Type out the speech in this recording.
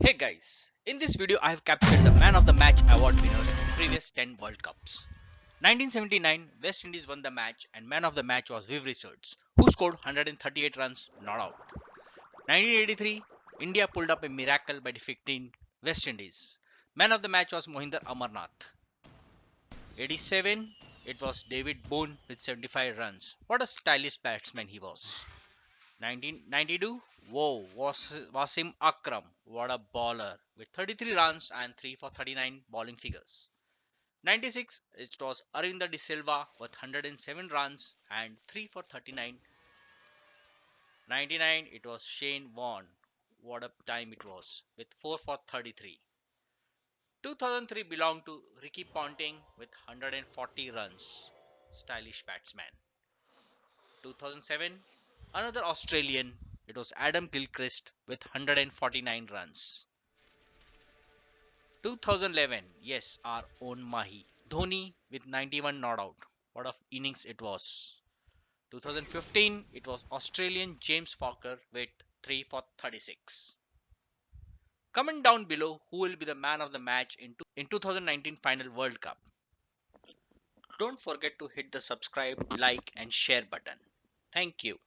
Hey guys, in this video I have captured the man of the match award winners in previous 10 World Cups. 1979, West Indies won the match and man of the match was Viv Richards, who scored 138 runs not out. 1983, India pulled up a miracle by defeating West Indies. Man of the match was Mohinder Amarnath. 87, it was David Boon with 75 runs. What a stylish batsman he was. 1992, whoa, Was- Wasim Akram, what a baller with 33 runs and 3 for 39 bowling figures. 96, it was Aravinda De Silva with 107 runs and 3 for 39. 99, it was Shane Warne, what a time it was with 4 for 33. 2003 belonged to Ricky Ponting with 140 runs, stylish batsman. 2007, another Australian, it was Adam Gilchrist with 149 runs. 2011, yes, our own Mahi. Dhoni with 91 not out. What of innings it was. 2015, it was Australian James Faulkner with 3 for 36. Comment down below who will be the man of the match in, in 2019 Final World Cup. Don't forget to hit the subscribe, like and share button. Thank you.